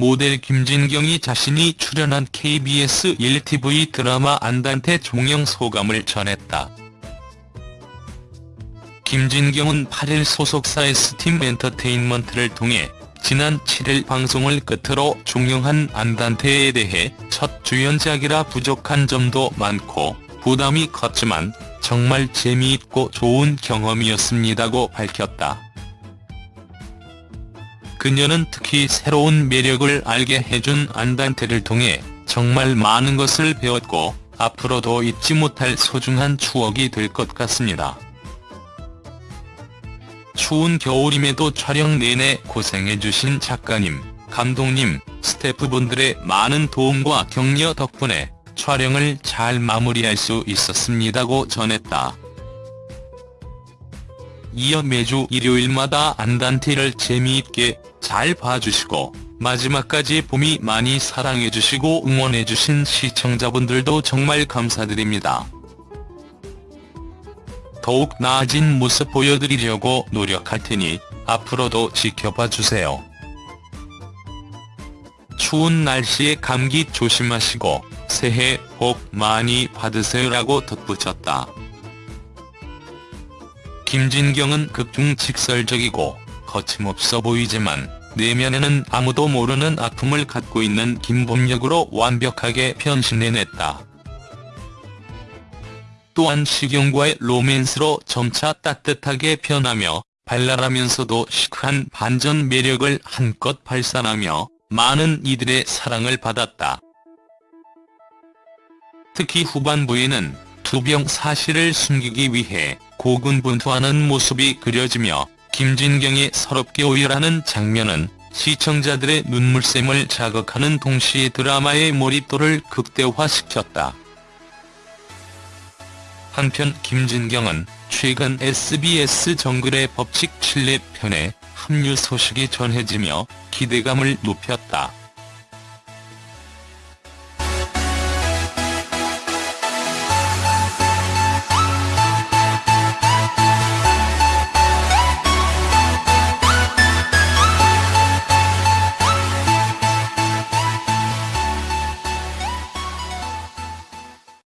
모델 김진경이 자신이 출연한 KBS 1TV 드라마 안단테 종영 소감을 전했다. 김진경은 8일 소속사 S팀 엔터테인먼트를 통해 지난 7일 방송을 끝으로 종영한 안단테에 대해 첫 주연작이라 부족한 점도 많고 부담이 컸지만 정말 재미있고 좋은 경험이었습니다고 밝혔다. 그녀는 특히 새로운 매력을 알게 해준 안단테를 통해 정말 많은 것을 배웠고 앞으로도 잊지 못할 소중한 추억이 될 것 같습니다. 추운 겨울임에도 촬영 내내 고생해주신 작가님, 감독님, 스태프분들의 많은 도움과 격려 덕분에 촬영을 잘 마무리할 수 있었습니다고 전했다. 이어 매주 일요일마다 안단테를 재미있게 잘 봐주시고 마지막까지 봄이 많이 사랑해주시고 응원해주신 시청자분들도 정말 감사드립니다. 더욱 나아진 모습 보여드리려고 노력할 테니 앞으로도 지켜봐 주세요. 추운 날씨에 감기 조심하시고 새해 복 많이 받으세요라고 덧붙였다. 김진경은 극중 직설적이고 거침없어 보이지만 내면에는 아무도 모르는 아픔을 갖고 있는 김범역으로 완벽하게 변신해냈다. 또한 시경과의 로맨스로 점차 따뜻하게 변하며 발랄하면서도 시크한 반전 매력을 한껏 발산하며 많은 이들의 사랑을 받았다. 특히 후반부에는 투병 사실을 숨기기 위해 고군분투하는 모습이 그려지며 김진경이 서럽게 오열하는 장면은 시청자들의 눈물샘을 자극하는 동시에 드라마의 몰입도를 극대화시켰다. 한편 김진경은 최근 SBS 정글의 법칙 7회 편에 합류 소식이 전해지며 기대감을 높였다.